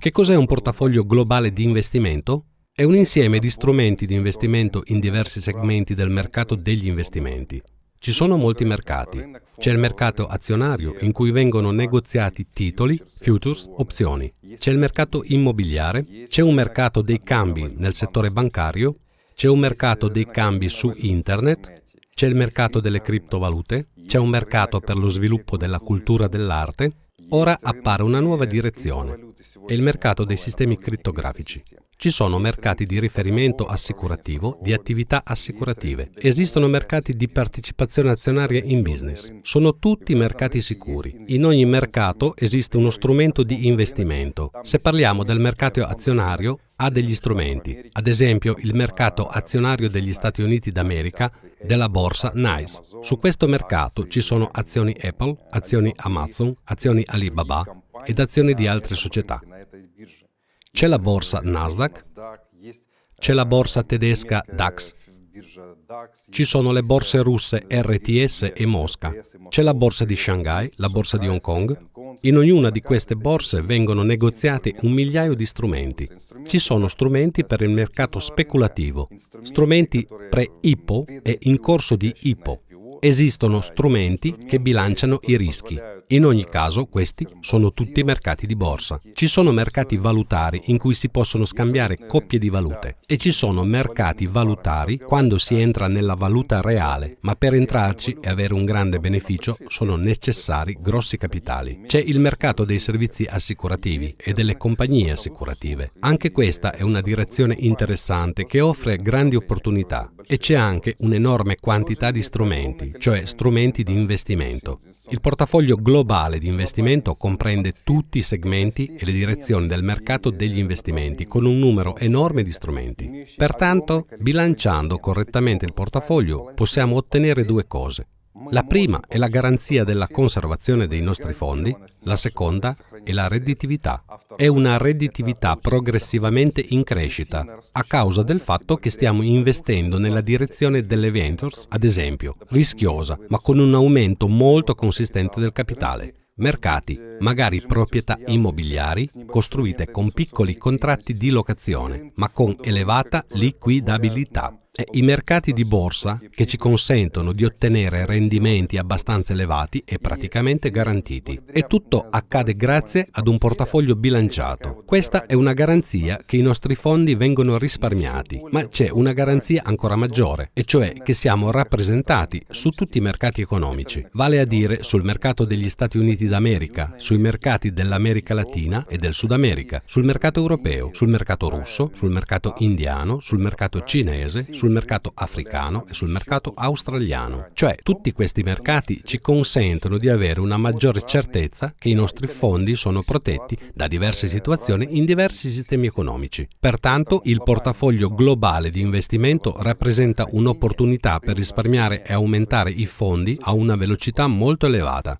Che cos'è un portafoglio globale di investimento? È un insieme di strumenti di investimento in diversi segmenti del mercato degli investimenti. Ci sono molti mercati. C'è il mercato azionario in cui vengono negoziati titoli, futures, opzioni. C'è il mercato immobiliare, c'è un mercato dei cambi nel settore bancario, c'è un mercato dei cambi su internet, c'è il mercato delle criptovalute, c'è un mercato per lo sviluppo della cultura dell'arte, Ora appare una nuova direzione, è il mercato dei sistemi crittografici. Ci sono mercati di riferimento assicurativo, di attività assicurative. Esistono mercati di partecipazione azionaria in business. Sono tutti mercati sicuri. In ogni mercato esiste uno strumento di investimento. Se parliamo del mercato azionario, ha degli strumenti, ad esempio il mercato azionario degli Stati Uniti d'America della borsa NICE. Su questo mercato ci sono azioni Apple, azioni Amazon, azioni Alibaba ed azioni di altre società. C'è la borsa Nasdaq, c'è la borsa tedesca DAX, ci sono le borse russe RTS e Mosca, c'è la borsa di Shanghai, la borsa di Hong Kong. In ognuna di queste borse vengono negoziati un migliaio di strumenti. Ci sono strumenti per il mercato speculativo, strumenti pre-IPO e in corso di IPO. Esistono strumenti che bilanciano i rischi. In ogni caso, questi sono tutti mercati di borsa. Ci sono mercati valutari in cui si possono scambiare coppie di valute e ci sono mercati valutari quando si entra nella valuta reale, ma per entrarci e avere un grande beneficio sono necessari grossi capitali. C'è il mercato dei servizi assicurativi e delle compagnie assicurative. Anche questa è una direzione interessante che offre grandi opportunità e c'è anche un'enorme quantità di strumenti cioè strumenti di investimento. Il portafoglio globale di investimento comprende tutti i segmenti e le direzioni del mercato degli investimenti con un numero enorme di strumenti. Pertanto, bilanciando correttamente il portafoglio, possiamo ottenere due cose. La prima è la garanzia della conservazione dei nostri fondi, la seconda è la redditività. È una redditività progressivamente in crescita a causa del fatto che stiamo investendo nella direzione delle ventures, ad esempio, rischiosa, ma con un aumento molto consistente del capitale mercati, magari proprietà immobiliari, costruite con piccoli contratti di locazione, ma con elevata liquidabilità i mercati di borsa che ci consentono di ottenere rendimenti abbastanza elevati e praticamente garantiti. E tutto accade grazie ad un portafoglio bilanciato. Questa è una garanzia che i nostri fondi vengono risparmiati, ma c'è una garanzia ancora maggiore, e cioè che siamo rappresentati su tutti i mercati economici, vale a dire sul mercato degli Stati Uniti d'America, sui mercati dell'America Latina e del Sud America, sul mercato europeo, sul mercato russo, sul mercato indiano, sul mercato cinese, sul mercato africano e sul mercato australiano. Cioè tutti questi mercati ci consentono di avere una maggiore certezza che i nostri fondi sono protetti da diverse situazioni in diversi sistemi economici. Pertanto il portafoglio globale di investimento rappresenta un'opportunità per risparmiare e aumentare i fondi a una velocità molto elevata.